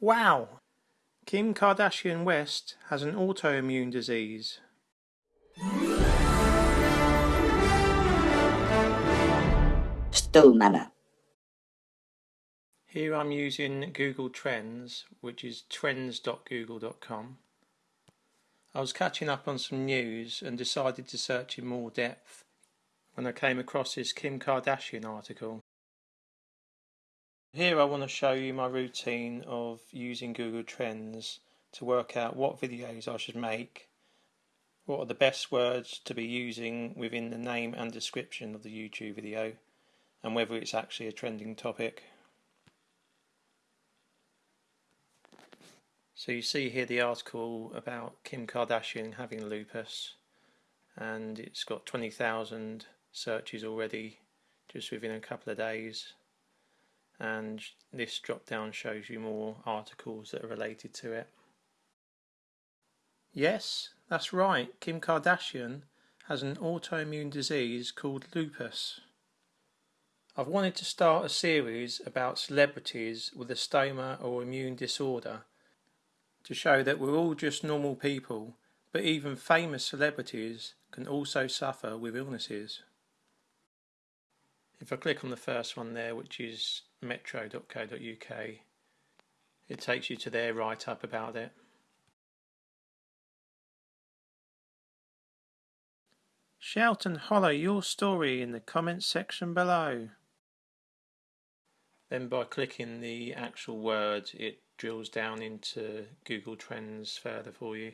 Wow! Kim Kardashian West has an autoimmune disease. Stillmanner. Here I'm using Google Trends, which is trends.google.com. I was catching up on some news and decided to search in more depth when I came across this Kim Kardashian article. Here I want to show you my routine of using Google Trends to work out what videos I should make, what are the best words to be using within the name and description of the YouTube video, and whether it's actually a trending topic. So you see here the article about Kim Kardashian having lupus and it's got 20,000 searches already just within a couple of days and this drop down shows you more articles that are related to it. Yes, that's right, Kim Kardashian has an autoimmune disease called lupus. I've wanted to start a series about celebrities with a stoma or immune disorder to show that we're all just normal people, but even famous celebrities can also suffer with illnesses. If I click on the first one there, which is metro.co.uk, it takes you to their write up about it. Shout and holler your story in the comments section below. Then by clicking the actual word it drills down into Google Trends further for you.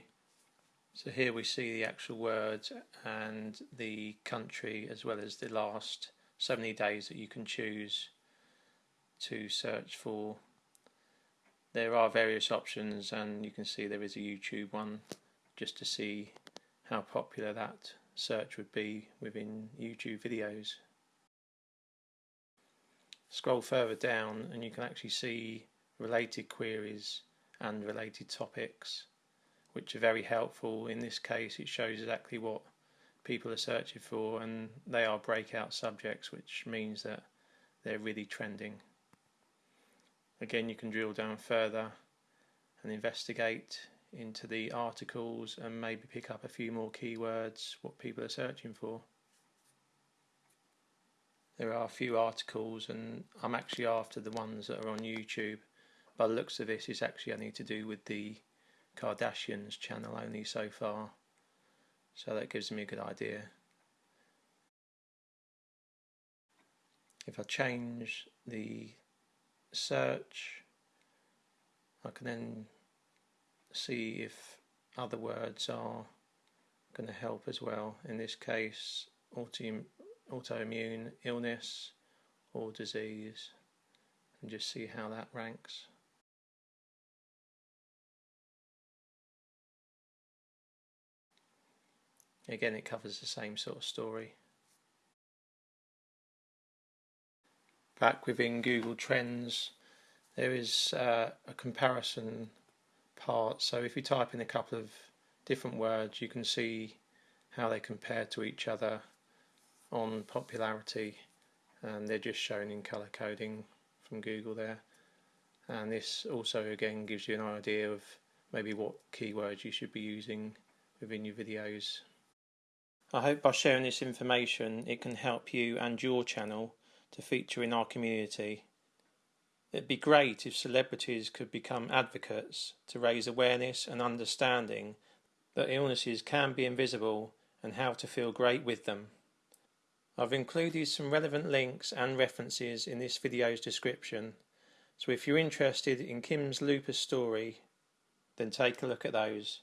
So here we see the actual word and the country as well as the last so many days that you can choose to search for. There are various options and you can see there is a YouTube one just to see how popular that search would be within YouTube videos. Scroll further down and you can actually see related queries and related topics which are very helpful. In this case it shows exactly what people are searching for and they are breakout subjects which means that they're really trending. Again you can drill down further and investigate into the articles and maybe pick up a few more keywords what people are searching for there are a few articles and I'm actually after the ones that are on YouTube. By the looks of this, it's actually only to do with the Kardashians channel only so far. So that gives me a good idea. If I change the search, I can then see if other words are going to help as well. In this case, auto autoimmune illness or disease and just see how that ranks. Again, it covers the same sort of story. Back within Google Trends, there is uh, a comparison part. So if you type in a couple of different words, you can see how they compare to each other on popularity and they're just shown in color coding from Google there and this also again gives you an idea of maybe what keywords you should be using within your videos. I hope by sharing this information it can help you and your channel to feature in our community. It'd be great if celebrities could become advocates to raise awareness and understanding that illnesses can be invisible and how to feel great with them. I've included some relevant links and references in this video's description, so if you're interested in Kim's lupus story, then take a look at those.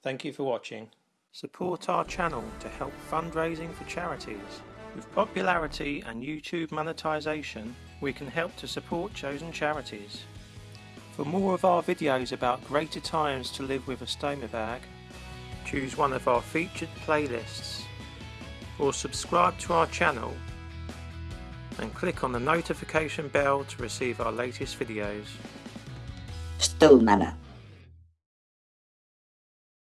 Thank you for watching. Support our channel to help fundraising for charities. With popularity and YouTube monetization, we can help to support chosen charities. For more of our videos about greater times to live with a stoma bag, choose one of our featured playlists or subscribe to our channel and click on the notification bell to receive our latest videos. Still Stillmanner.